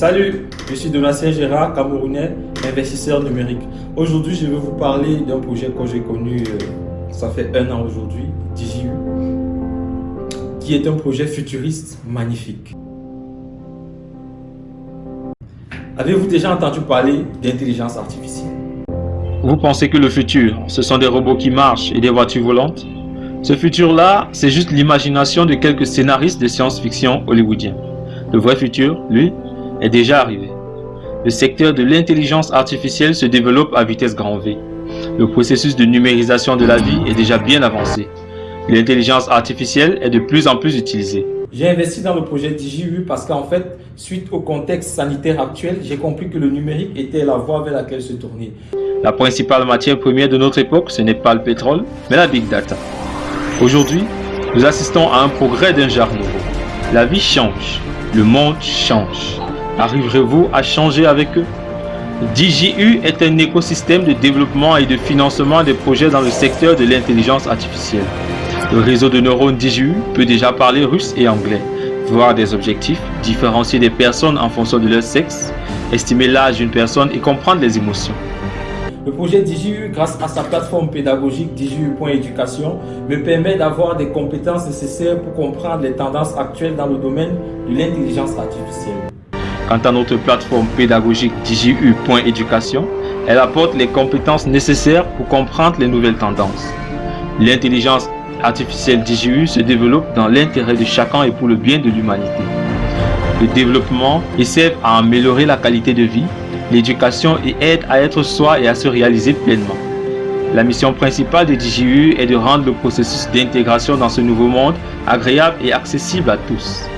Salut, je suis Donatien Gérard, Camerounais, investisseur numérique. Aujourd'hui, je vais vous parler d'un projet que j'ai connu, euh, ça fait un an aujourd'hui, DJU, qui est un projet futuriste magnifique. Avez-vous déjà entendu parler d'intelligence artificielle? Vous pensez que le futur, ce sont des robots qui marchent et des voitures volantes? Ce futur-là, c'est juste l'imagination de quelques scénaristes de science-fiction hollywoodiens. Le vrai futur, lui, est déjà arrivé. Le secteur de l'intelligence artificielle se développe à vitesse grand V. Le processus de numérisation de la vie est déjà bien avancé. L'intelligence artificielle est de plus en plus utilisée. J'ai investi dans le projet DigiU parce qu'en fait, suite au contexte sanitaire actuel, j'ai compris que le numérique était la voie vers laquelle se tourner. La principale matière première de notre époque, ce n'est pas le pétrole, mais la big data. Aujourd'hui, nous assistons à un progrès d'un genre nouveau. La vie change, le monde change. Arriverez-vous à changer avec eux? DJU est un écosystème de développement et de financement des projets dans le secteur de l'intelligence artificielle. Le réseau de neurones DJU peut déjà parler russe et anglais, voir des objectifs, différencier des personnes en fonction de leur sexe, estimer l'âge d'une personne et comprendre les émotions. Le projet DJU, grâce à sa plateforme pédagogique DJU.éducation, me permet d'avoir des compétences nécessaires pour comprendre les tendances actuelles dans le domaine de l'intelligence artificielle. Quant à notre plateforme pédagogique DJU.éducation, elle apporte les compétences nécessaires pour comprendre les nouvelles tendances. L'intelligence artificielle DJU se développe dans l'intérêt de chacun et pour le bien de l'humanité. Le développement essaie à améliorer la qualité de vie, l'éducation et aide à être soi et à se réaliser pleinement. La mission principale de DJU est de rendre le processus d'intégration dans ce nouveau monde agréable et accessible à tous.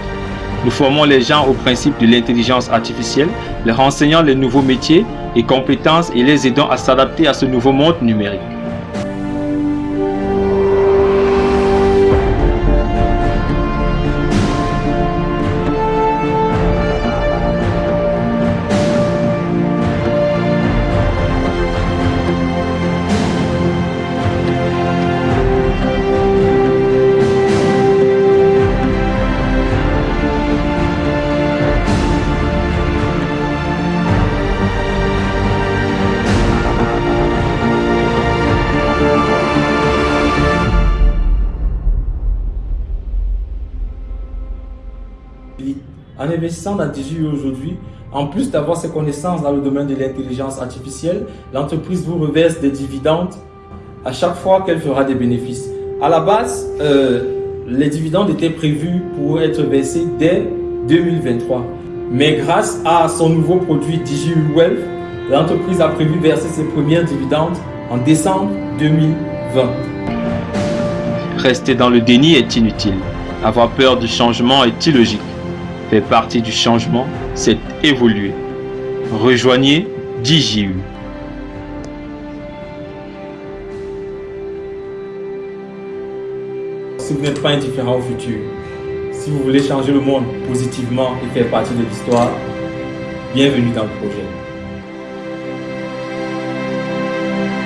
Nous formons les gens au principe de l'intelligence artificielle, leur enseignant les nouveaux métiers et compétences et les aidant à s'adapter à ce nouveau monde numérique. En investissant dans DJU aujourd'hui, en plus d'avoir ses connaissances dans le domaine de l'intelligence artificielle, l'entreprise vous reverse des dividendes à chaque fois qu'elle fera des bénéfices. À la base, euh, les dividendes étaient prévus pour être versés dès 2023. Mais grâce à son nouveau produit DJU Wealth, l'entreprise a prévu verser ses premiers dividendes en décembre 2020. Rester dans le déni est inutile. Avoir peur du changement est illogique fait partie du changement, c'est évoluer. Rejoignez DJU. Si vous n'êtes pas indifférent au futur, si vous voulez changer le monde positivement et faire partie de l'histoire, bienvenue dans le projet.